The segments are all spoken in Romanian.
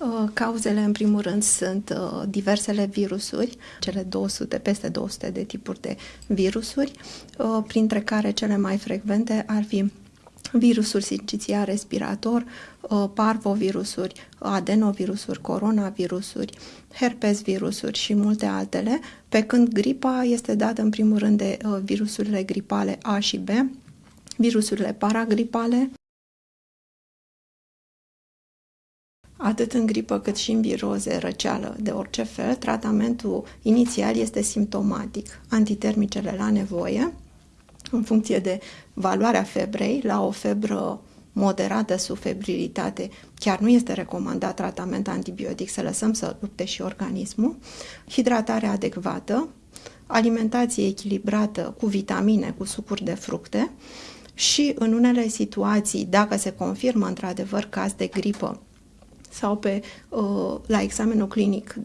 Uh, cauzele, în primul rând, sunt uh, diversele virusuri, cele 200, peste 200 de tipuri de virusuri, uh, printre care cele mai frecvente ar fi virusul sincițial respirator, parvovirusuri, adenovirusuri, coronavirusuri, herpes virusuri și multe altele, pe când gripa este dată în primul rând de virusurile gripale A și B, virusurile paragripale, Atât în gripă cât și în viroze, răceală de orice fel, tratamentul inițial este simptomatic. Antitermicele la nevoie, în funcție de valoarea febrei, la o febră moderată sub febrilitate, chiar nu este recomandat tratament antibiotic, să lăsăm să lupte și organismul, hidratare adecvată, alimentație echilibrată cu vitamine, cu sucuri de fructe și în unele situații, dacă se confirmă într-adevăr caz de gripă sau pe, uh, la examenul clinic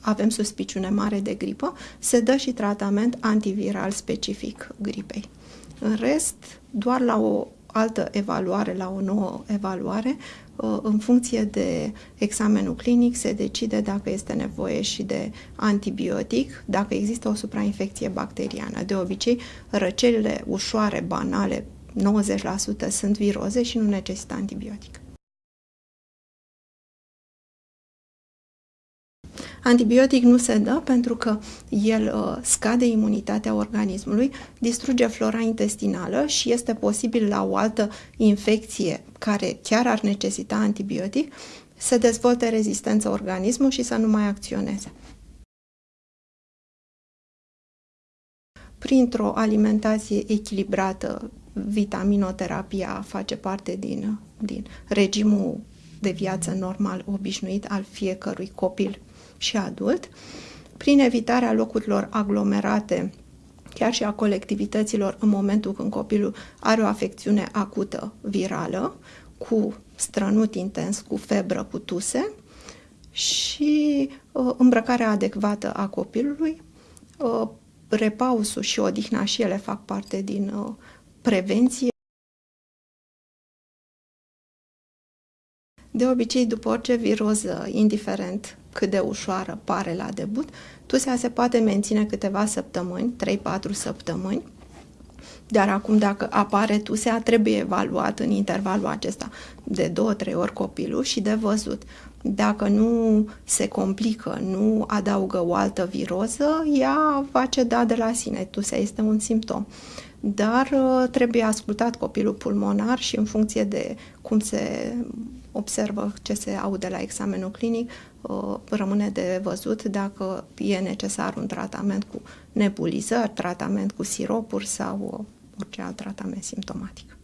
avem suspiciune mare de gripă, se dă și tratament antiviral specific gripei. În rest, doar la o altă evaluare, la o nouă evaluare, uh, în funcție de examenul clinic, se decide dacă este nevoie și de antibiotic, dacă există o suprainfecție bacteriană. De obicei, răcelile ușoare, banale, 90% sunt viroze și nu necesită antibiotic. Antibiotic nu se dă pentru că el uh, scade imunitatea organismului, distruge flora intestinală și este posibil la o altă infecție care chiar ar necesita antibiotic să dezvolte rezistență organismul și să nu mai acționeze. Printr-o alimentație echilibrată, vitaminoterapia face parte din, din regimul de viață normal obișnuit al fiecărui copil și adult, prin evitarea locurilor aglomerate, chiar și a colectivităților în momentul când copilul are o afecțiune acută virală, cu strănut intens, cu febră, cu tuse și uh, îmbrăcarea adecvată a copilului, uh, repausul și odihna și ele fac parte din uh, prevenție. De obicei, după orice viroză, indiferent cât de ușoară pare la debut, tusea se poate menține câteva săptămâni, 3-4 săptămâni, dar acum dacă apare tusea, trebuie evaluat în intervalul acesta de 2-3 ori copilul și de văzut. Dacă nu se complică, nu adaugă o altă viroză, ea va ceda de la sine. Tusea este un simptom. Dar uh, trebuie ascultat copilul pulmonar și în funcție de cum se observă ce se aude la examenul clinic, uh, rămâne de văzut dacă e necesar un tratament cu nebulizări, tratament cu siropuri sau uh, orice alt tratament simptomatic.